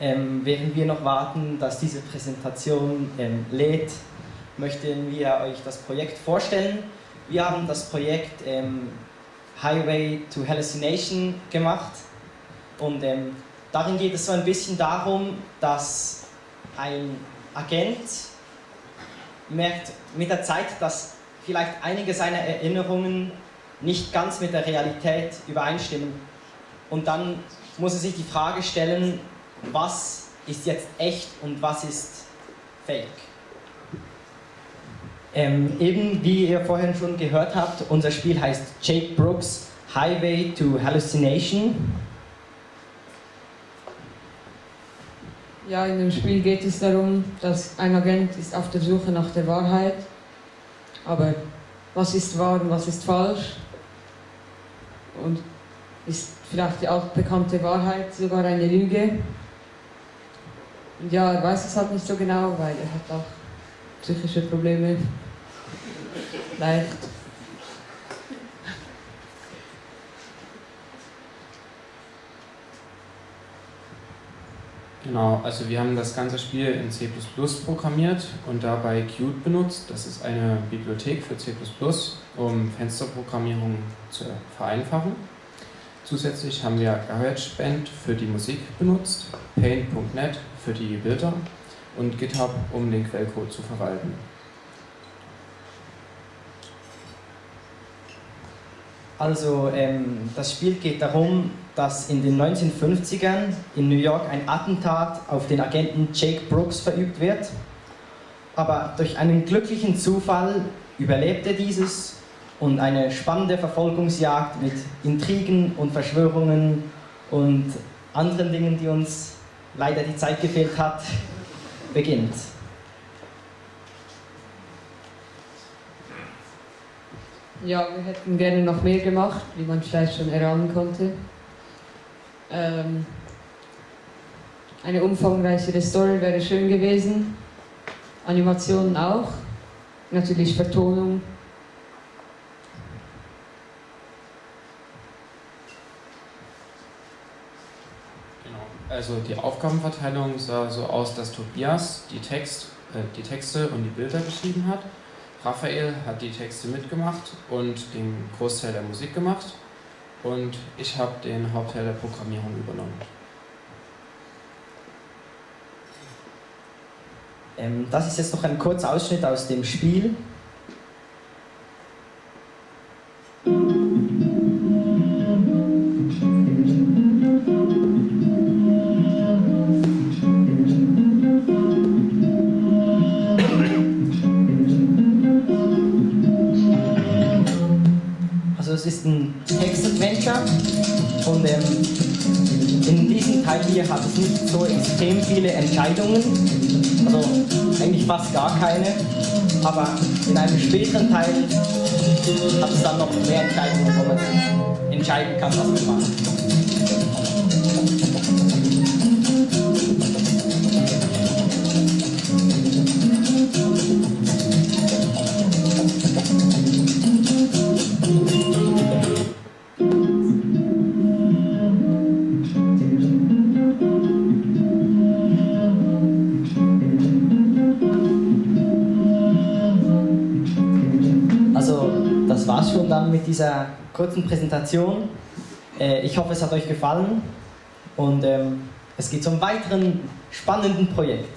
ähm, während wir noch warten, dass diese Präsentation ähm, lädt, möchten wir euch das Projekt vorstellen. Wir haben das Projekt ähm, Highway to Hallucination gemacht und ähm, darin geht es so ein bisschen darum, dass ein Agent merkt mit der Zeit, dass vielleicht einige seiner Erinnerungen nicht ganz mit der Realität übereinstimmen. Und dann muss er sich die Frage stellen, was ist jetzt echt und was ist fake. Ähm, eben wie ihr vorhin schon gehört habt, unser Spiel heißt Jake Brooks Highway to Hallucination. Ja, in dem Spiel geht es darum, dass ein Agent ist auf der Suche nach der Wahrheit. Aber was ist wahr und was ist falsch? Und ist vielleicht die altbekannte Wahrheit sogar eine Lüge? Ja, er weiß es halt nicht so genau, weil er hat auch psychische Probleme. Leicht. Genau, also wir haben das ganze Spiel in C++ programmiert und dabei Qt benutzt. Das ist eine Bibliothek für C++, um Fensterprogrammierung zu vereinfachen. Zusätzlich haben wir GarageBand für die Musik benutzt, Paint.net für die Bilder und GitHub, um den Quellcode zu verwalten. Also ähm, das Spiel geht darum, dass in den 1950ern in New York ein Attentat auf den Agenten Jake Brooks verübt wird. Aber durch einen glücklichen Zufall überlebt er dieses und eine spannende Verfolgungsjagd mit Intrigen und Verschwörungen und anderen Dingen, die uns leider die Zeit gefehlt hat, beginnt. Ja, wir hätten gerne noch mehr gemacht, wie man vielleicht schon erahnen konnte. Ähm, eine umfangreichere Story wäre schön gewesen. Animationen auch. Natürlich Vertonung. Genau. Also die Aufgabenverteilung sah so aus, dass Tobias die, Text, äh, die Texte und die Bilder geschrieben hat. Raphael hat die Texte mitgemacht und den Großteil der Musik gemacht und ich habe den Hauptteil der Programmierung übernommen. Ähm, das ist jetzt noch ein kurzer Ausschnitt aus dem Spiel. Es ist ein Text-Adventure und ähm, in diesem Teil hier hat es nicht so extrem viele Entscheidungen, also eigentlich fast gar keine, aber in einem späteren Teil hat es dann noch mehr Entscheidungen, wo man entscheiden kann, was man macht. Das war's schon dann mit dieser kurzen Präsentation. Äh, Ich hoffe, es hat euch gefallen und ähm, es geht zum weiteren spannenden Projekt.